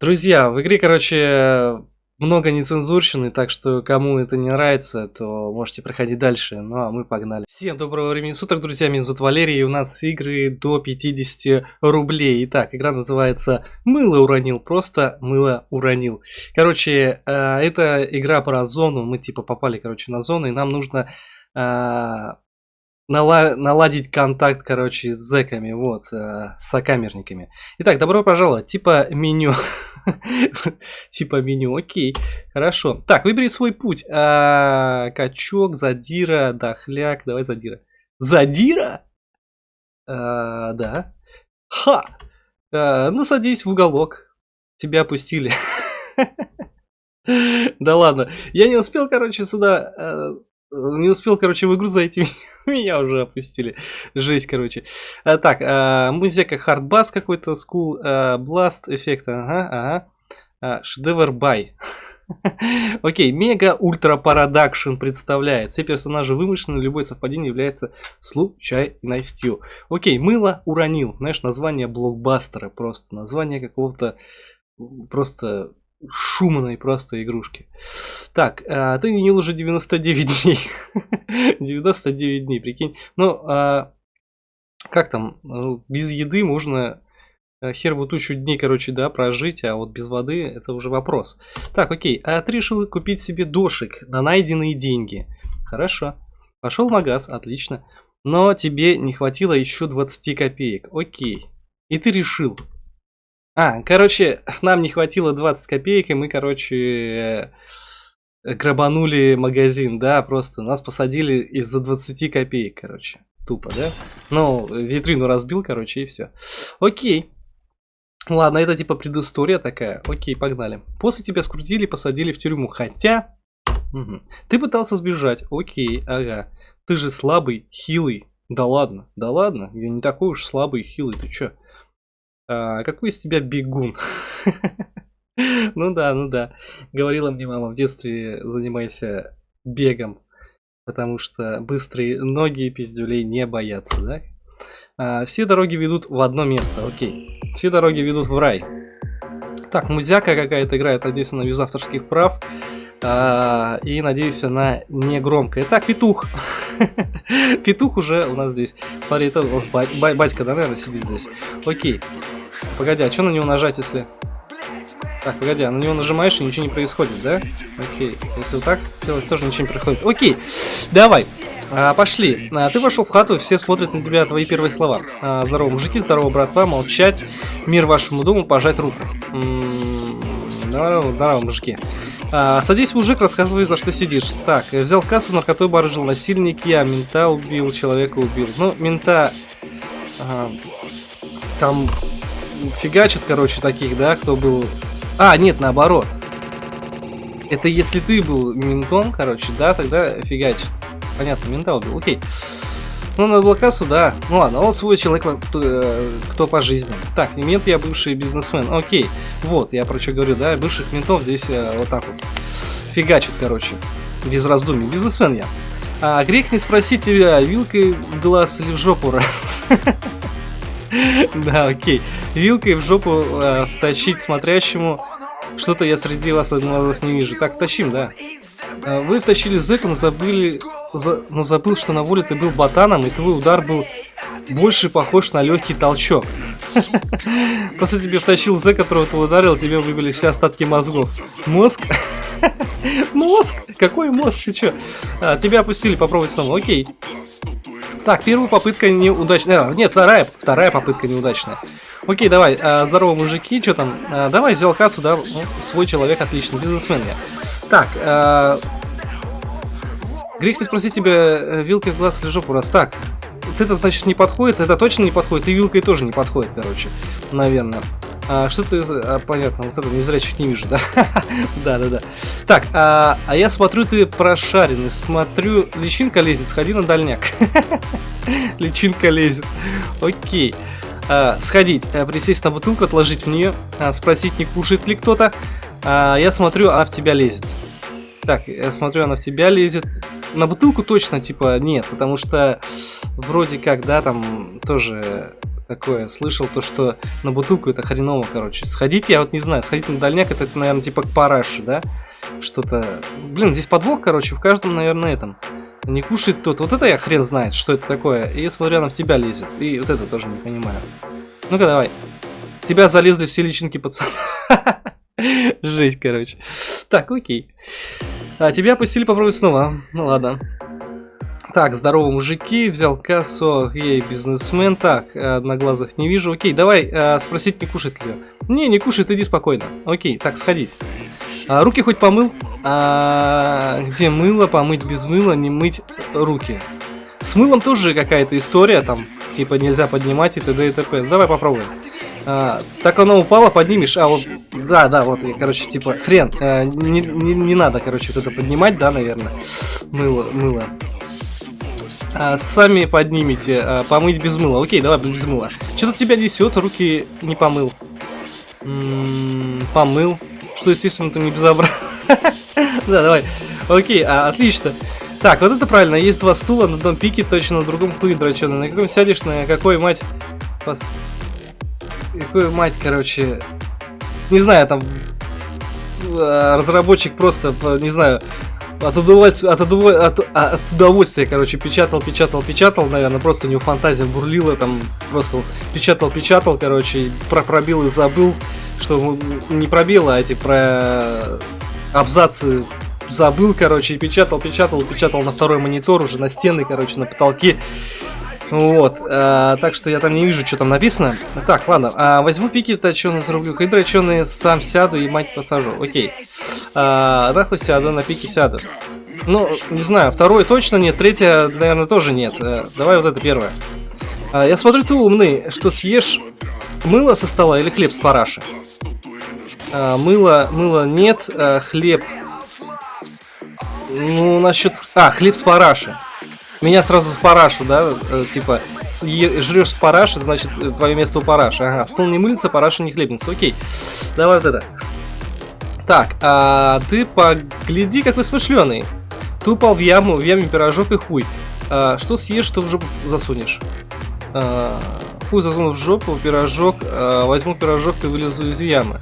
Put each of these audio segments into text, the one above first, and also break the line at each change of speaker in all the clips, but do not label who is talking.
Друзья, в игре, короче, много нецензурщины, так что кому это не нравится, то можете проходить дальше. Ну а мы погнали. Всем доброго времени суток, друзья, меня зовут Валерий, и у нас игры до 50 рублей. Итак, игра называется «Мыло уронил», просто «Мыло уронил». Короче, э, это игра про зону, мы типа попали, короче, на зону, и нам нужно э, наладить контакт, короче, с зэками, вот, э, с сокамерниками. Итак, добро пожаловать, типа меню. Типа меню, окей, хорошо. Так, выбери свой путь. А, качок, задира, дохляк, давай задира. Задира? А, да. Ха! А, ну, садись в уголок. Тебя опустили. Да ладно, я не успел, короче, сюда э, не успел, короче, в игру зайти, меня уже опустили. Жесть, короче. А, так, а, музыка хардбас какой-то, скул, бласт эффект, ага, ага. А, шедевр бай. Окей, мега ультра парадакшн представляет. Все персонажи вымышлены, любое совпадение является случайностью. Окей, мыло уронил. Знаешь, название блокбастера просто. Название какого-то просто шумной просто игрушки. Так, а, ты не уже 99 дней. 99 дней, прикинь. Ну, а, как там, ну, без еды можно э, хер бы тучу дней, короче, да, прожить, а вот без воды это уже вопрос. Так, окей, а ты решил купить себе дошик на найденные деньги. Хорошо. Пошел в магаз, отлично. Но тебе не хватило еще 20 копеек. Окей. И ты решил, а, короче, нам не хватило 20 копеек, и мы, короче, э, грабанули магазин, да, просто нас посадили из-за 20 копеек, короче. Тупо, да? Ну, витрину разбил, короче, и все. Окей. Ладно, это типа предыстория такая. Окей, погнали. После тебя скрутили, посадили в тюрьму. Хотя... Угу. Ты пытался сбежать. Окей, ага. Ты же слабый, хилый. Да ладно, да ладно. Я не такой уж слабый, хилый. Ты чё? А, какой из тебя бегун? Ну да, ну да. Говорила мне мама в детстве, занимайся бегом, потому что быстрые ноги пиздюлей не боятся, да? А, все дороги ведут в одно место, окей. Все дороги ведут в рай. Так, музяка какая-то играет, надеюсь, она без авторских прав. А, и надеюсь, она не громкая. Так, петух. петух уже у нас здесь. Смотри, это у нас батька, да, наверное, сидит здесь. Окей. Погоди, а что на него нажать, если... Так, погоди, а на него нажимаешь и ничего не происходит, да? Окей, если вот так сделать, тоже ничего не происходит. Окей, давай, а, пошли. А, ты вошел в хату, все смотрят на тебя твои первые слова. А, здорово, мужики, здорово, братва, молчать, мир вашему дому, пожать руку. М -м -м, здорово, здорово, мужики. А, садись, мужик, рассказывай, за что сидишь. Так, взял кассу, на которой барыжил насильник, я мента убил, человека убил. Ну, мента... А, там фигачат, короче, таких, да, кто был... А, нет, наоборот. Это если ты был ментом, короче, да, тогда фигачит. Понятно, мента убил, окей. Ну, на блокасу, да. Ну ладно, он свой человек, кто, э, кто по жизни. Так, не мент, я бывший бизнесмен. Окей. Вот, я про что говорю, да, бывших ментов здесь э, вот так вот. Фигачит, короче. Без раздумий. Бизнесмен я. А грех не спросить тебя, вилкой в глаз или в жопу раз. Да, окей. Вилкой в жопу э, тащить смотрящему. Что-то я среди вас одного не вижу. Так, тащим, да. Э, вы втащили зэка, но забыли... За, но забыл, что на воле ты был ботаном, и твой удар был больше похож на легкий толчок. После тебе втащил зэк, которого ты ударил, тебе выбили все остатки мозгов. Мозг? Мозг? Какой мозг? Ты чё? А, тебя опустили, попробовать снова. Окей. Так, первая попытка неудачная. А, нет, вторая, вторая попытка неудачная. Окей, давай. А, здорово, мужики, что там? А, давай, взял кассу, да? Ну, свой человек, отлично, бизнесмен я. Так, а... Грех не спросить тебя, э, вилкой в глаз или жопу раз. Так, это, значит, не подходит, это точно не подходит, и вилкой тоже не подходит, короче, наверное. А, что ты... А, понятно, вот это незрячих не вижу, да? да, да, да. Так, а, а я смотрю, ты прошаренный. Смотрю, личинка лезет, сходи на дальняк. личинка лезет. Окей. А, сходить, а, присесть на бутылку, отложить в нее, а, спросить, не кушает ли кто-то. Я смотрю, а в тебя лезет. Так, я смотрю, она в тебя лезет. На бутылку точно, типа, нет, потому что вроде как, да, там тоже такое. Слышал то, что на бутылку это хреново, короче. Сходите, я вот не знаю, сходить на дальняк, это наверное, типа к параше, да? Что-то... Блин, здесь подвох, короче, в каждом, наверное, этом. Не кушает тот. Вот это я хрен знает, что это такое. И смотря на тебя лезет. И вот это тоже не понимаю. Ну-ка, давай. Тебя залезли все личинки пацана. Жесть, короче. Так, окей. А тебя опустили попробовать снова. Ну ладно. Так, здорово, мужики. Взял кассу. Ей, бизнесмен. Так, одноглазых не вижу. Окей, давай а, спросить, не кушает ли. Не, не кушает, иди спокойно. Окей, так, сходить. А, руки хоть помыл? А, где мыло? Помыть без мыла, не мыть руки. С мылом тоже какая-то история там. Типа нельзя поднимать и т.д. и т.п. Давай попробуем. А, так оно упало, поднимешь, а вот, да, да, вот, короче, типа, хрен, а, не, не, не надо, короче, вот это поднимать, да, наверное, мыло, мыло. А, сами поднимите, а, помыть без мыла, окей, давай без мыла. Что-то тебя несет, руки не помыл. М -м, помыл, что, естественно, ты не безобразно. Да, давай, окей, а, отлично. Так, вот это правильно, есть два стула, на одном пике точно, на другом хуй дроченый. На каком сядешь, на какой, мать, какую мать, короче, не знаю, там э, разработчик просто, не знаю, от удовольствия, от, удоволь... от, а, от удовольствия, короче, печатал, печатал, печатал, наверное, просто у него фантазия бурлила, там просто печатал, печатал, короче, про пробил и забыл, что не пробил, а эти про абзацы забыл, короче, и печатал, печатал, печатал на второй монитор уже на стены, короче, на потолке. Вот, а, так что я там не вижу, что там написано. Так, ладно, а, возьму пики точеные зарублю, хидроченые, сам сяду и мать посажу. Окей. А, нахуй сяду, на пике сяду. Ну, не знаю, второе точно нет, третье, наверное, тоже нет. А, давай вот это первое. А, я смотрю, ты умный, что съешь мыло со стола или хлеб с параши? А, мыло, мыло нет, а, хлеб... Ну, насчет... А, хлеб с параши. Меня сразу в парашу, да, э, типа, жрешь с параши, значит, твое место у параши. Ага, стол не мылится, параша не хлебница. Окей, давай вот это. Так, а ты погляди, какой смышленый. Ты упал в яму, в яме пирожок и хуй. А, что съешь, что в жопу засунешь? А, хуй засуну в жопу, пирожок, а, возьму пирожок и вылезу из ямы.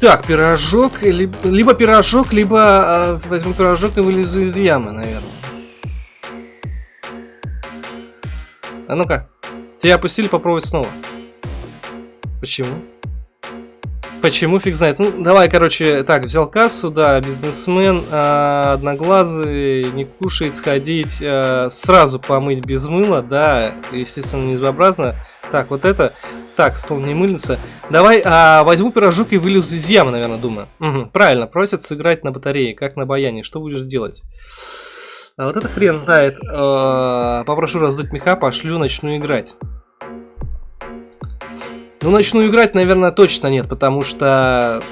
Так, пирожок, либо, либо пирожок, либо э, возьму пирожок и вылезу из ямы, наверное. А ну-ка, тебя опустили, попробовать снова. Почему? Почему, фиг знает. Ну, давай, короче, так, взял кассу, да, бизнесмен, э, одноглазый, не кушает, сходить, э, сразу помыть без мыла, да, естественно, незабразно. Так, вот это. Так, стол не мыльница. Давай а, возьму пирожок и вылезу из ямы, наверное, думаю. Угу, правильно, просят сыграть на батарее, как на баяне. Что будешь делать? А вот это хрен знает. А, попрошу раздуть меха, пошлю, начну играть. Ну, начну играть, наверное, точно нет, потому что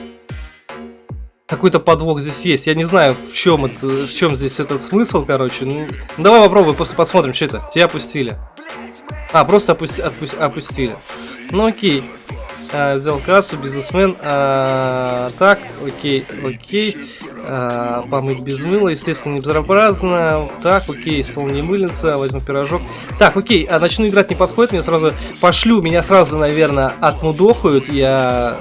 какой-то подвох здесь есть. Я не знаю, в чем, это, в чем здесь этот смысл, короче. Ну, давай попробуем, после посмотрим, что это. Тебя опустили. А, просто опусти, отпусти, опустили. Ну окей. А, взял кассу, бизнесмен. А, так, окей, окей. А, помыть без мыла, естественно, не безобразно. Так, окей, стол не мыльница, возьму пирожок. Так, окей, а начну играть не подходит, мне сразу пошлю, меня сразу, наверное, отмудохают. Я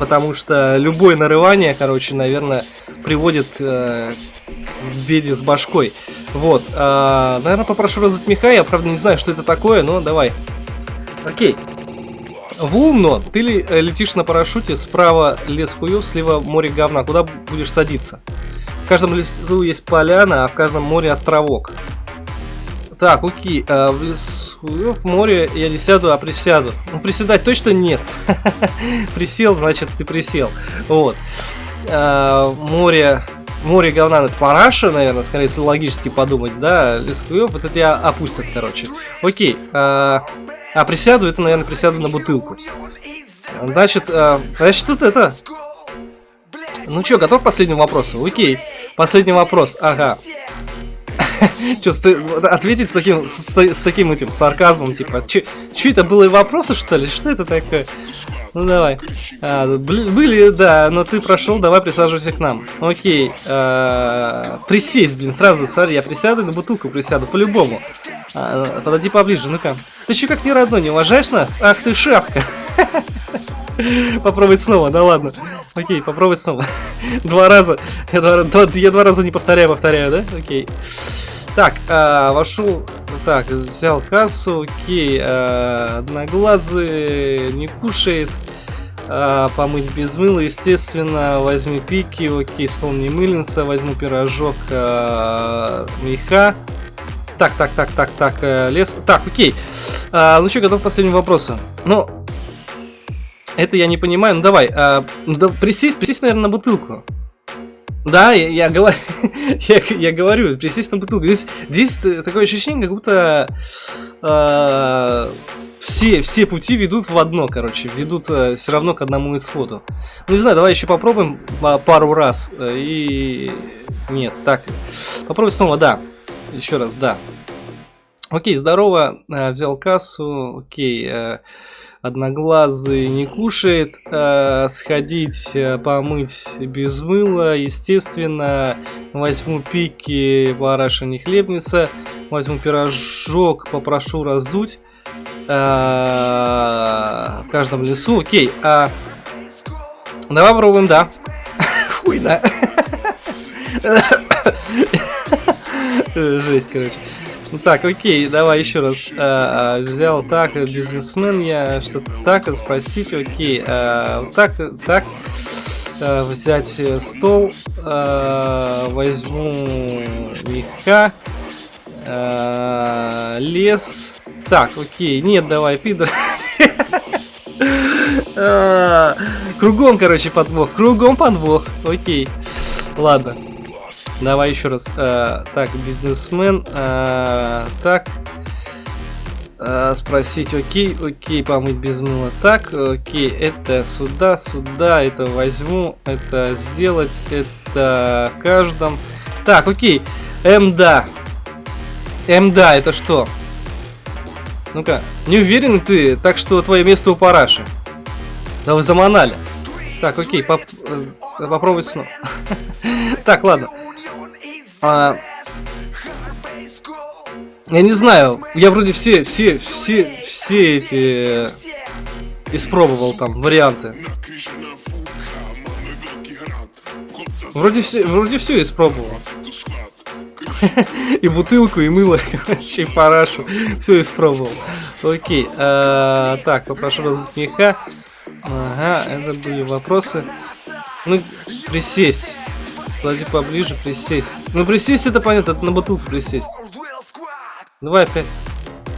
потому что любое нарывание, короче, наверное, приводит э, к беде с башкой. Вот, э, наверное, попрошу раздуть меха, я, правда, не знаю, что это такое, но давай. Окей. В умно, ты ли, э, летишь на парашюте, справа лес хуев, слева море говна, куда будешь садиться? В каждом лесу есть поляна, а в каждом море островок. Так, окей, э, в лесу в море я не сяду, а присяду. Ну, приседать точно нет. Присел, значит, ты присел. Вот. А, море... Море говна, это параша, наверное, скорее если логически подумать, да, лескуев, вот это я опустят, короче. Окей, а, а присяду, это, наверное, присяду на бутылку. Значит, а, значит, тут это... Ну что, готов к последнему вопросу? Окей, последний вопрос, ага. Че, ответить с таким, с, таким этим сарказмом, типа, че это было вопросы, что ли? Что это такое? Ну давай. А, были, да, но ты прошел, давай присаживайся к нам. Окей. А, присесть, блин, сразу, смотри, я присяду на бутылку присяду, по-любому. А, подойди поближе, ну-ка. Ты че как не родной, не уважаешь нас? Ах ты шапка. Попробуй снова, да ладно. Окей, попробуй снова. Два раза. Я два, я два раза не повторяю, повторяю, да? Окей. Так, а, вошел. Так, взял кассу, окей. А, одноглазый не кушает. А, помыть без мыла, естественно. Возьми пики, окей, стол не мыльница. Возьму пирожок а, меха. Так, так, так, так, так, э, лес. Так, окей. А, ну что, готов к последнему вопросу. Ну, это я не понимаю. Ну давай, а, ну, да, присесть, присесть, наверное, на бутылку. Да, я, я, говорю, я, я говорю, присесть на бутылку. Здесь, здесь такое ощущение, как будто э, все, все пути ведут в одно, короче, ведут э, все равно к одному исходу. Ну не знаю, давай еще попробуем пару раз. Э, и нет, так. Попробуй снова, да. Еще раз, да. Окей, здорово. Э, взял кассу. Окей. Э, одноглазый не кушает, э, сходить э, помыть без мыла, естественно, возьму пики, бараша не хлебница, возьму пирожок, попрошу раздуть э, в каждом лесу, окей, а, давай попробуем, да, хуй, да, жесть, короче. Ну так, окей, давай еще раз. А, взял так, бизнесмен я, что-то так, спросить, окей. А, так, так. А, взять э, стол, а, возьму меха, а, лес. Так, окей, нет, давай, пидор. Кругом, короче, подвох, кругом подвох, окей. Ладно. Давай еще раз. А, так, бизнесмен. А, так. А, спросить, окей, окей, помыть без мыла. Так, окей, это сюда, сюда, это возьму, это сделать, это каждом. Так, окей, МДА. МДА, это что? Ну-ка, не уверен ты, так что твое место у параши. Да вы заманали. Так, окей, поп попробуй снова. так, ладно. А, я не знаю, я вроде все, все, все, все эти испробовал там варианты. Вроде все, вроде все испробовал. И бутылку, и мыло, и парашу. Все испробовал. Окей. А, так, попрошу раздуть меха. Ага, это были вопросы. Ну, присесть. Подойди поближе, присесть. Ну, присесть это понятно, это на бутылку присесть. Давай опять.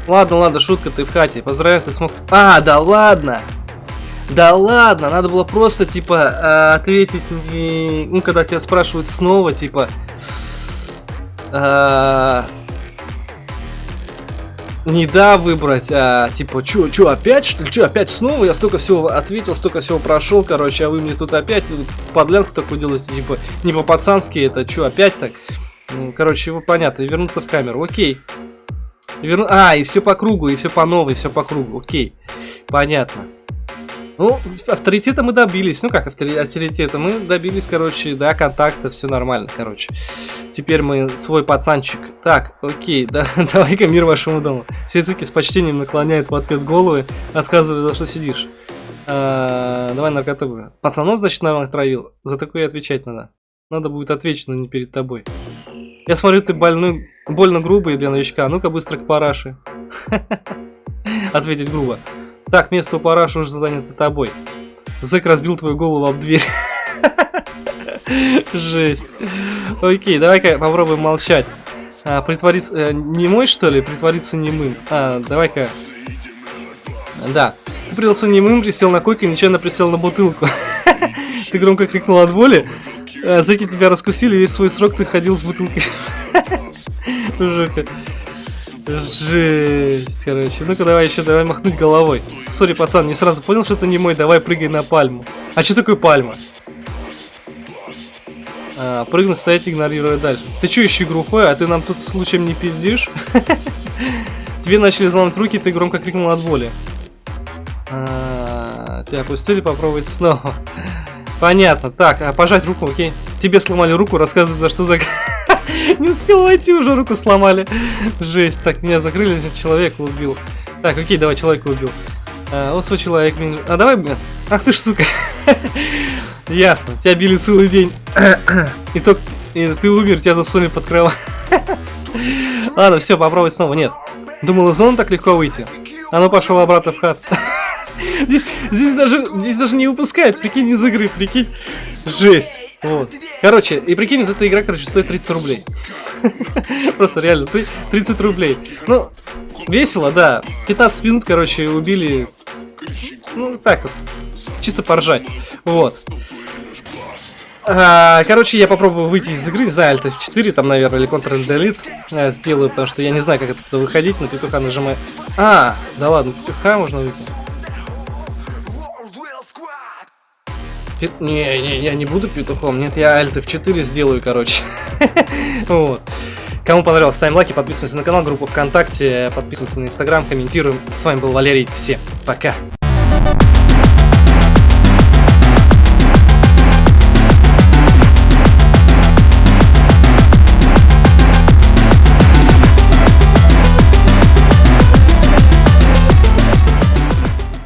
Ладно, ладно, шутка, ты в хате. Поздравляю, ты смог... А, да ладно! Да ладно, надо было просто, типа, а, ответить, ну, когда тебя спрашивают снова, типа... Не да выбрать, а типа, чё, чё, опять что ли, чё, опять снова? Я столько всего ответил, столько всего прошел, короче, а вы мне тут опять подлянку такую делаете, типа, не по-пацански, это чё, опять так? Короче, его понятно, вернуться в камеру, окей. Верну... А, и все по кругу, и все по новой, все по кругу, окей, понятно. Ну, авторитета мы добились. Ну как авторитета? Мы добились, короче, да, контакта, все нормально, короче. Теперь мы свой пацанчик. Так, окей, да, давай-ка мир вашему дому. Все языки с почтением наклоняют в ответ головы, рассказывают, за что сидишь. А, давай наркоту. Пацанов, значит, наверное, травил. За такое отвечать надо. Надо будет ответить, но не перед тобой. Я смотрю, ты больной, больно грубый для новичка. Ну-ка быстро к параше. Ответить грубо. Так, место у параша уже занято тобой. Зэк разбил твою голову об дверь. Жесть. Окей, давай-ка попробуем молчать. А, притвориться... Э, не мой, что ли? Притвориться немым. А, давай-ка... Да. Ты притворился немым, присел на койку и нечаянно присел на бутылку. Ты громко крикнул от боли. А, зэки тебя раскусили, весь свой срок ты ходил с бутылкой. Жука. Жесть, короче. Ну-ка давай еще, давай махнуть головой. Сори, пацан, не сразу понял, что это не мой, давай прыгай на пальму. А что такое пальма? А, прыгнуть, стоять, игнорируя дальше. Ты чё еще глухой, а ты нам тут случаем не пиздишь? Тебе начали взломать руки, ты громко крикнул от боли. А, тебя опустили, попробовать снова. Понятно. Так, а пожать руку, окей. Тебе сломали руку, рассказывай, за что за... Не успел войти, уже руку сломали. Жесть. Так, меня закрыли, человека убил. Так, окей, давай, человека убил. А, вот свой человек. А давай, блин. Ах ты ж, сука. Ясно, тебя били целый день. и, только, ты умер, тебя засунули под кровать. Ладно, все, попробуй снова. Нет. Думал, из зоны так легко выйти. А ну пошел обратно в хат. здесь, здесь, даже, здесь даже не выпускает, прикинь, из игры, прикинь. Жесть. Вот. Короче, и прикинь, вот эта игра, короче, стоит 30 рублей. Просто реально, 30 рублей. Ну, весело, да. 15 минут, короче, убили. Ну, так вот. Чисто поржать. Вот. А, короче, я попробую выйти из игры за Alt F4, там, наверное, или Ctrl-Delete э, сделаю, потому что я не знаю, как это выходить, на петуха нажимаю. А, да ладно, петуха можно выйти. Пет... Не, не, я не буду петухом, нет, я Alt F4 сделаю, короче. вот. Кому понравилось, ставим лайки, подписываемся на канал, группу ВКонтакте, подписываемся на Инстаграм, комментируем. С вами был Валерий, всем пока!